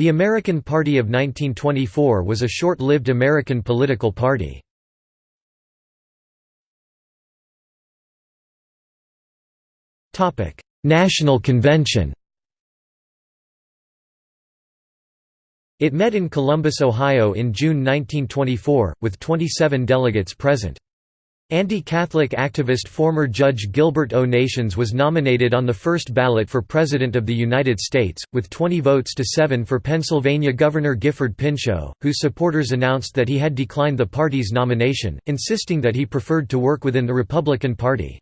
The American Party of 1924 was a short-lived American political party. National Convention It met in Columbus, Ohio in June 1924, with 27 delegates present. Anti-Catholic activist former Judge Gilbert O. Nations was nominated on the first ballot for President of the United States, with 20 votes to 7 for Pennsylvania Governor Gifford Pinchot, whose supporters announced that he had declined the party's nomination, insisting that he preferred to work within the Republican Party.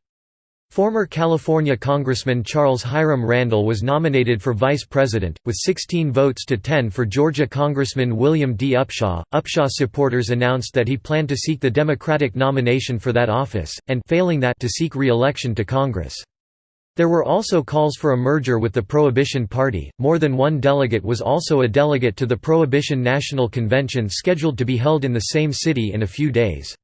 Former California Congressman Charles Hiram Randall was nominated for vice president, with 16 votes to 10 for Georgia Congressman William D. Upshaw. Upshaw supporters announced that he planned to seek the Democratic nomination for that office, and failing that to seek re-election to Congress. There were also calls for a merger with the Prohibition Party. More than one delegate was also a delegate to the Prohibition National Convention scheduled to be held in the same city in a few days.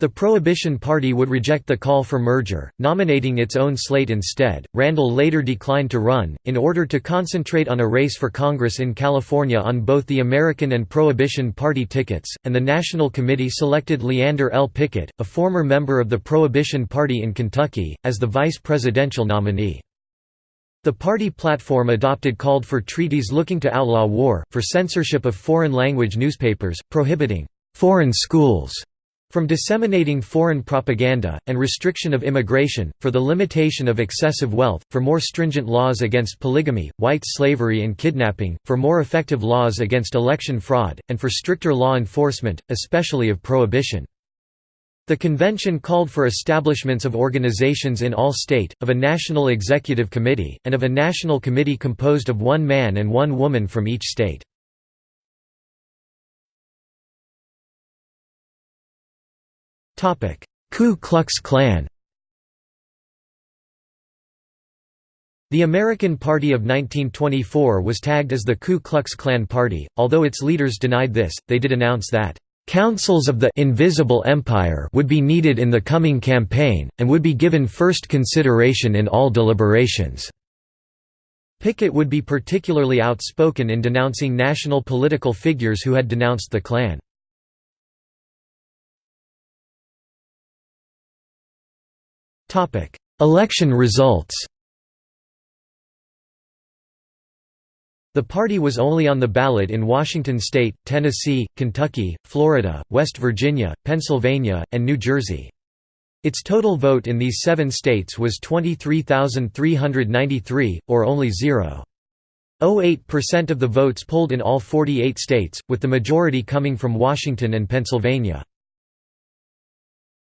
The Prohibition Party would reject the call for merger, nominating its own slate instead. Randall later declined to run, in order to concentrate on a race for Congress in California on both the American and Prohibition Party tickets, and the National Committee selected Leander L. Pickett, a former member of the Prohibition Party in Kentucky, as the vice presidential nominee. The party platform adopted called for treaties looking to outlaw war, for censorship of foreign language newspapers, prohibiting foreign schools from disseminating foreign propaganda, and restriction of immigration, for the limitation of excessive wealth, for more stringent laws against polygamy, white slavery and kidnapping, for more effective laws against election fraud, and for stricter law enforcement, especially of prohibition. The convention called for establishments of organizations in all state, of a national executive committee, and of a national committee composed of one man and one woman from each state. Ku Klux Klan The American Party of 1924 was tagged as the Ku Klux Klan Party, although its leaders denied this, they did announce that, "...councils of the invisible empire would be needed in the coming campaign, and would be given first consideration in all deliberations." Pickett would be particularly outspoken in denouncing national political figures who had denounced the Klan. Topic: Election results. The party was only on the ballot in Washington state, Tennessee, Kentucky, Florida, West Virginia, Pennsylvania, and New Jersey. Its total vote in these seven states was 23,393, or only 0.08% of the votes polled in all 48 states, with the majority coming from Washington and Pennsylvania.